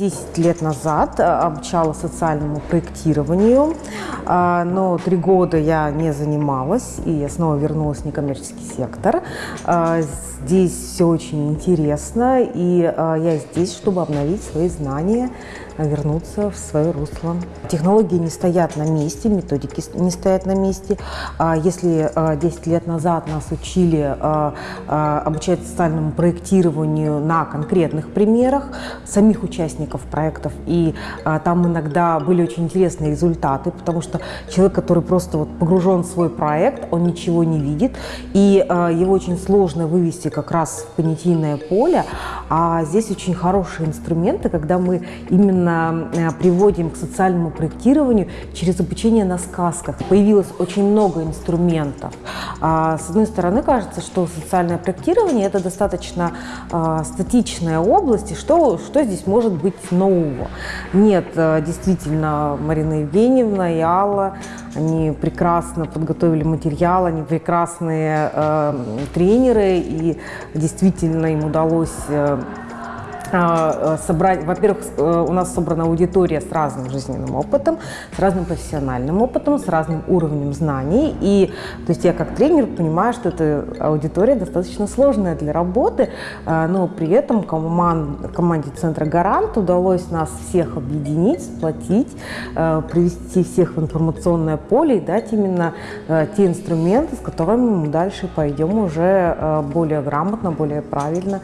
10 лет назад а, обучала социальному проектированию, а, но три года я не занималась, и я снова вернулась в некоммерческий сектор. А, здесь все очень интересно, и я здесь, чтобы обновить свои знания, вернуться в свое русло. Технологии не стоят на месте, методики не стоят на месте. Если 10 лет назад нас учили обучать социальному проектированию на конкретных примерах самих участников, участников проектов, и а, там иногда были очень интересные результаты, потому что человек, который просто вот погружен в свой проект, он ничего не видит, и а, его очень сложно вывести как раз в понятийное поле, а здесь очень хорошие инструменты, когда мы именно а, приводим к социальному проектированию через обучение на сказках. Появилось очень много инструментов. А, с одной стороны, кажется, что социальное проектирование – это достаточно а, статичная область, и что, что здесь может быть нового. Нет, э, действительно, Марина Евгеньевна и Алла, они прекрасно подготовили материал, они прекрасные э, тренеры, и действительно им удалось э, собрать, во-первых, э, у нас собрана аудитория с разным жизненным опытом, с разным профессиональным опытом, с разным уровнем знаний. И то есть я как тренер понимаю, что эта аудитория достаточно сложная для работы, а, но при этом команд, команде Центра Гарант удалось нас всех объединить, сплотить, э, привести всех в информационное поле и дать именно те инструменты, с которыми мы дальше пойдем уже более грамотно, более правильно